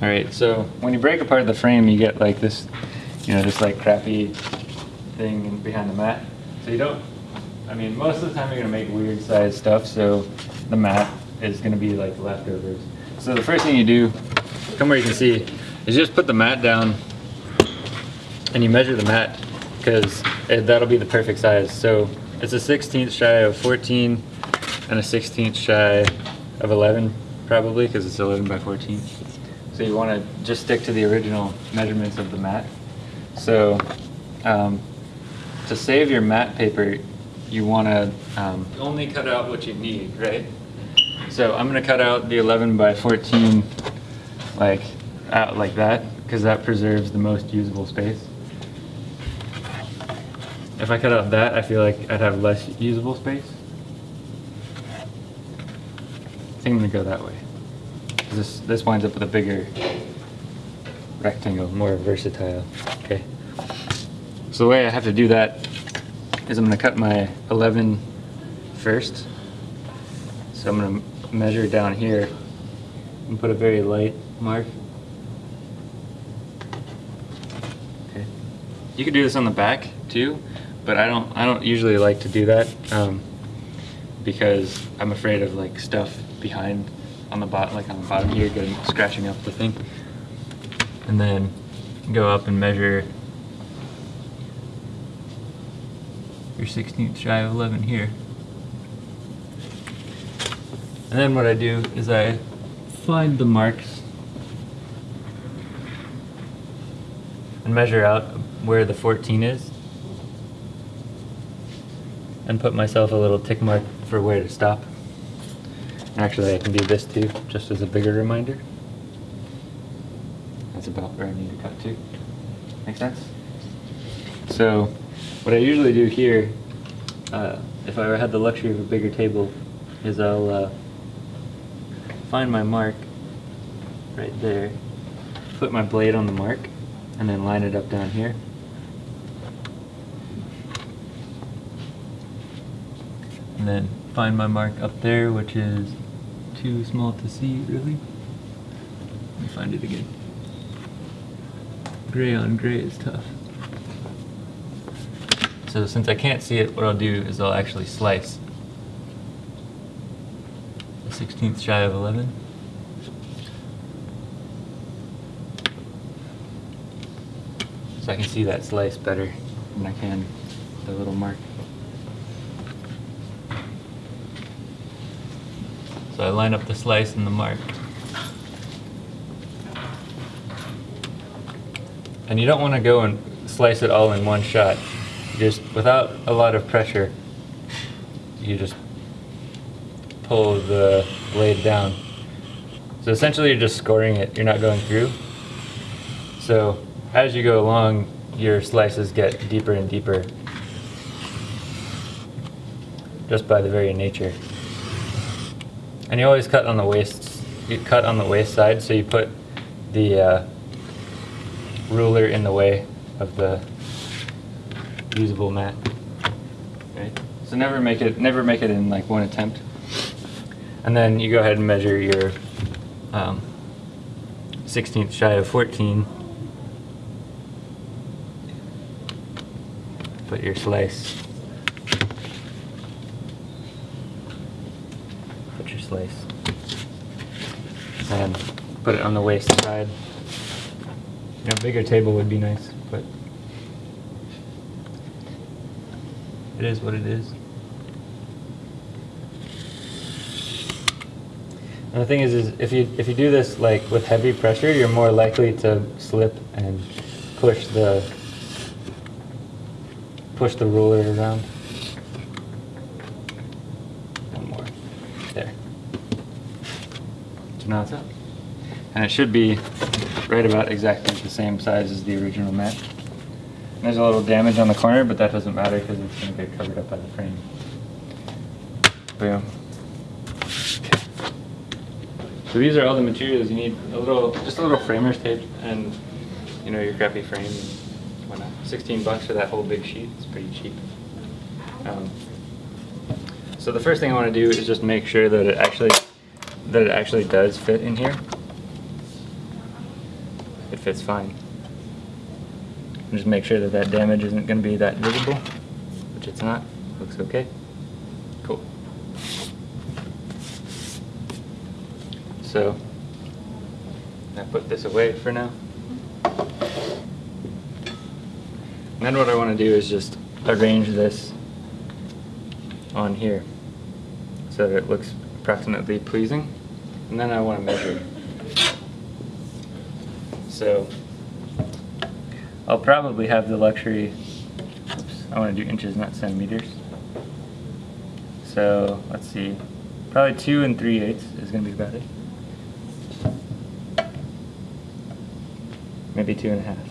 All right, so when you break apart the frame, you get like this, you know, this like crappy thing behind the mat. So you don't, I mean, most of the time you're gonna make weird sized stuff, so the mat is gonna be like leftovers. So the first thing you do, come where you can see, is just put the mat down and you measure the mat because that'll be the perfect size. So it's a 16th shy of 14 and a 16th shy of 11 probably because it's 11 by 14. So you want to just stick to the original measurements of the mat. So um, to save your mat paper, you want to um, only cut out what you need, right? So I'm going to cut out the 11 by 14 like out like that because that preserves the most usable space. If I cut out that, I feel like I'd have less usable space. I think I'm gonna go that way. This, this winds up with a bigger rectangle, more versatile. Okay. So the way I have to do that is I'm gonna cut my 11 first. So I'm gonna measure down here and put a very light mark. Okay. You could do this on the back too, but I don't. I don't usually like to do that um, because I'm afraid of like stuff behind on the bottom, like on the bottom here, getting scratching up the thing. And then go up and measure your 16th shy of 11 here. And then what I do is I find the marks and measure out where the 14 is and put myself a little tick mark for where to stop. Actually, I can do this too, just as a bigger reminder. That's about where I need to cut to. Make sense? So, what I usually do here, uh, if I ever had the luxury of a bigger table, is I'll uh, find my mark right there, put my blade on the mark, and then line it up down here. And then find my mark up there, which is too small to see, really. Let me find it again. Gray on gray is tough. So since I can't see it, what I'll do is I'll actually slice the 16th shy of 11. So I can see that slice better than I can the little mark. So I line up the slice and the mark. And you don't want to go and slice it all in one shot. Just without a lot of pressure, you just pull the blade down. So essentially you're just scoring it, you're not going through. So as you go along, your slices get deeper and deeper just by the very nature. And you always cut on the waste, you cut on the waste side, so you put the uh, ruler in the way of the usable mat. Right? So never make it, never make it in like one attempt. And then you go ahead and measure your um, 16th shy of 14. Put your slice. Put your slice. And put it on the waste side. You know, a bigger table would be nice, but it is what it is. And the thing is, is if you if you do this like with heavy pressure, you're more likely to slip and push the push the ruler around. One more. There. Now it's up. And it should be right about exactly the same size as the original mat. There's a little damage on the corner, but that doesn't matter because it's going to get covered up by the frame. Boom. So these are all the materials you need. A little, just a little framer's tape and, you know, your crappy frame. And whatnot. 16 bucks for that whole big sheet. It's pretty cheap. Um, so the first thing I want to do is just make sure that it actually, that it actually does fit in here. it fits fine. Just make sure that that damage isn't going to be that visible, which it's not. Looks okay. Cool. So, I put this away for now. And then what I want to do is just arrange this on here so that it looks approximately pleasing. And then I want to measure. So I'll probably have the luxury, oops, I want to do inches, not centimeters. So let's see, probably two and three eighths is going to be about it. Maybe two and a half.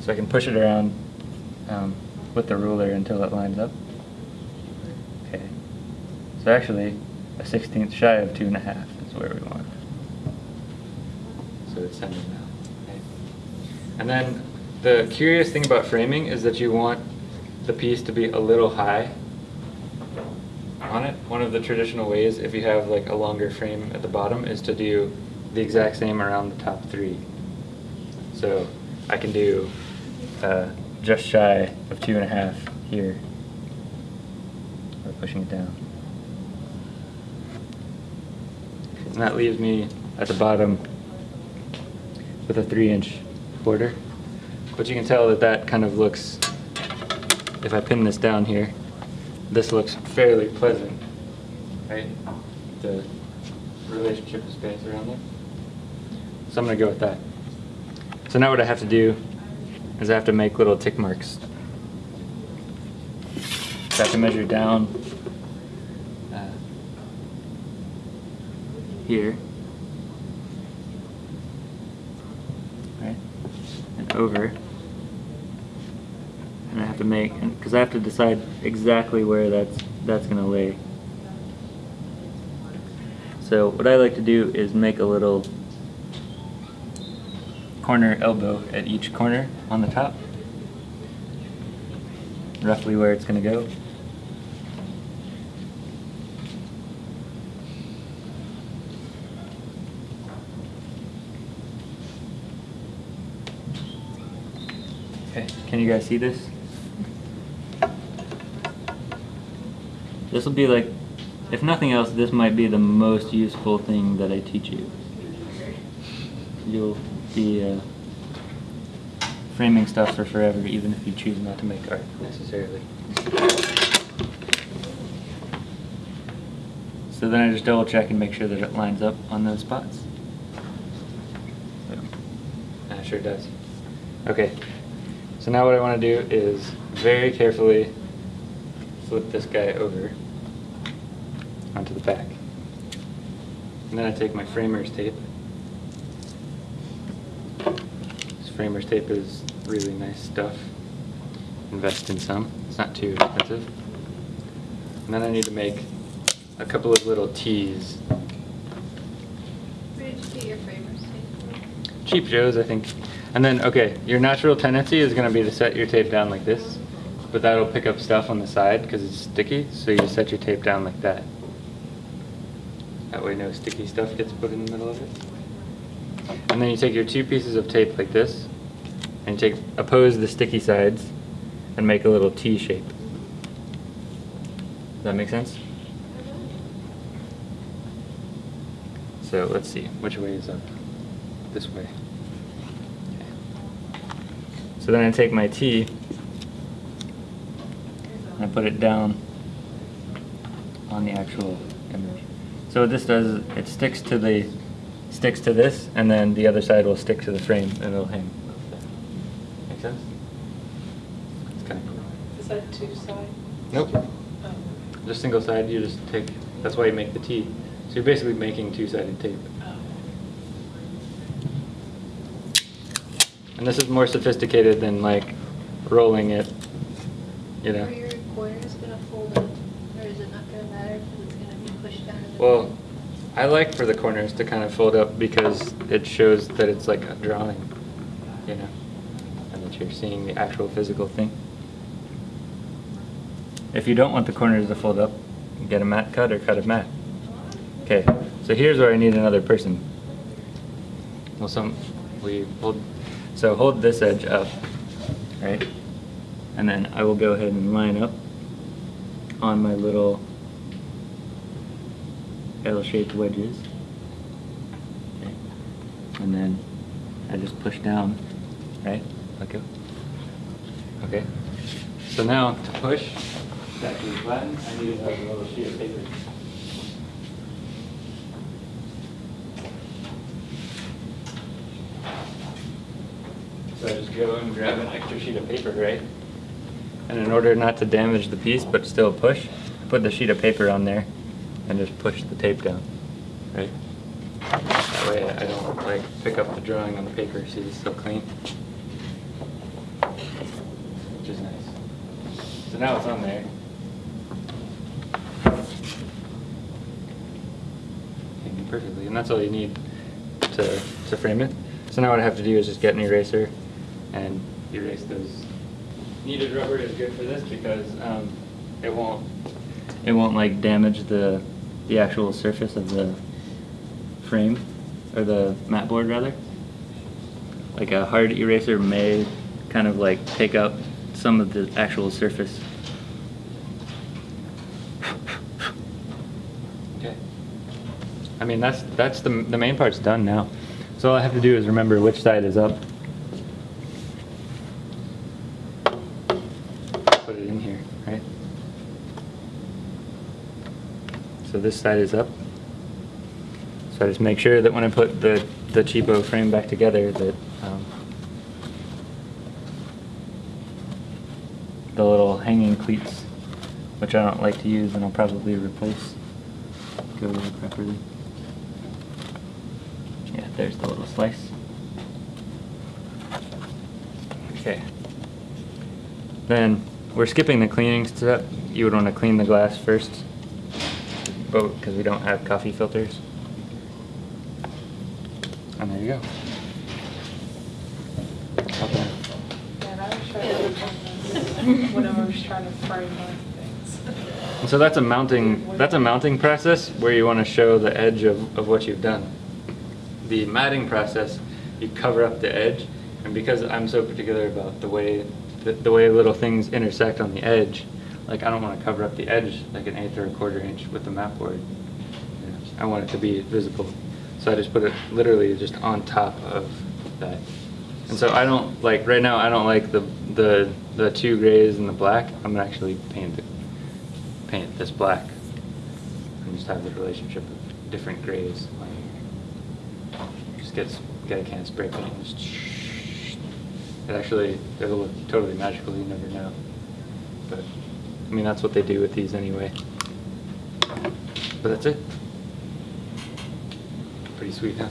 So I can push it around um, with the ruler until it lines up. Okay. So actually, a sixteenth shy of two and a half is where we want. So it's centered now. And then the curious thing about framing is that you want the piece to be a little high on it. One of the traditional ways, if you have like a longer frame at the bottom, is to do the exact same around the top three. So I can do uh, just shy of two and a half here. By pushing it down. And that leaves me at the bottom with a three inch border. But you can tell that that kind of looks, if I pin this down here, this looks fairly pleasant, right? The relationship of space around there. So I'm gonna go with that. So now what I have to do is I have to make little tick marks. So I have to measure down uh, here, right, and over, and I have to make, because I have to decide exactly where that's that's gonna lay. So what I like to do is make a little corner elbow at each corner on the top. Roughly where it's going to go. Okay, can you guys see this? This will be like, if nothing else, this might be the most useful thing that I teach you. You'll be uh, framing stuff for forever, even if you choose not to make art necessarily. So then I just double check and make sure that it lines up on those spots. And it sure does. Okay, so now what I want to do is very carefully flip this guy over onto the back. And then I take my framer's tape. This framer's tape is really nice stuff. Invest in some. It's not too expensive. And then I need to make a couple of little T's. Where did you get your framers tape? Cheap Joe's, I think. And then, okay, your natural tendency is going to be to set your tape down like this, but that'll pick up stuff on the side because it's sticky, so you set your tape down like that. That way no sticky stuff gets put in the middle of it. And then you take your two pieces of tape like this, and you take oppose the sticky sides, and make a little T shape. Does that make sense? So let's see, which way is up? This way. Okay. So then I take my T, and I put it down on the actual image. So what this does is it sticks to the sticks to this, and then the other side will stick to the frame, and it'll hang. Make sense? It's kind of cool. Is that two side? Nope. Oh. Just single side. You just take. That's why you make the T. So you're basically making two-sided tape. And this is more sophisticated than like rolling it. You know. Are your corners gonna fold up, or is it not gonna matter because it's gonna be pushed down? Well? I like for the corners to kind of fold up because it shows that it's like a drawing, you know, and that you're seeing the actual physical thing. If you don't want the corners to fold up, get a mat cut or cut a mat. Okay, so here's where I need another person. well, some, we hold, so hold this edge up, right? And then I will go ahead and line up on my little L-shaped wedges. Okay. And then I just push down, right? Let go. Okay. So now to push that flatten, I need a little sheet of paper. So I just go and grab an extra sheet of paper, right? And in order not to damage the piece but still push, put the sheet of paper on there and just push the tape down, right? That way I don't like pick up the drawing on the paper, see it's still clean. Which is nice. So now it's on there. Perfectly, and that's all you need to, to frame it. So now what I have to do is just get an eraser and erase those. Kneaded rubber is good for this because um, it won't it won't like damage the the actual surface of the frame or the mat board rather. Like a hard eraser may kind of like take up some of the actual surface. Okay. I mean that's that's the the main part's done now. So all I have to do is remember which side is up. Put it in here, right? So this side is up. So I just make sure that when I put the, the cheapo frame back together that um, the little hanging cleats, which I don't like to use and I'll probably replace, go in properly. Yeah, there's the little slice. Okay. Then we're skipping the cleaning step. You would want to clean the glass first, but because we don't have coffee filters. And there you go. Okay. And I was trying to work on this when I was trying to frame things. And so that's a mounting that's a mounting process where you want to show the edge of, of what you've done. The matting process, you cover up the edge, and because I'm so particular about the way the, the way little things intersect on the edge, like I don't want to cover up the edge like an eighth or a quarter inch with the mat board. I want it to be visible, so I just put it literally just on top of that. And so I don't like right now. I don't like the the the two grays and the black. I'm gonna actually paint the paint this black and just have the relationship of different grays. Like, just gets get a can of spray paint and just it actually it'll look totally magical. You never know, but I mean that's what they do with these anyway. But that's it. Pretty sweet, huh?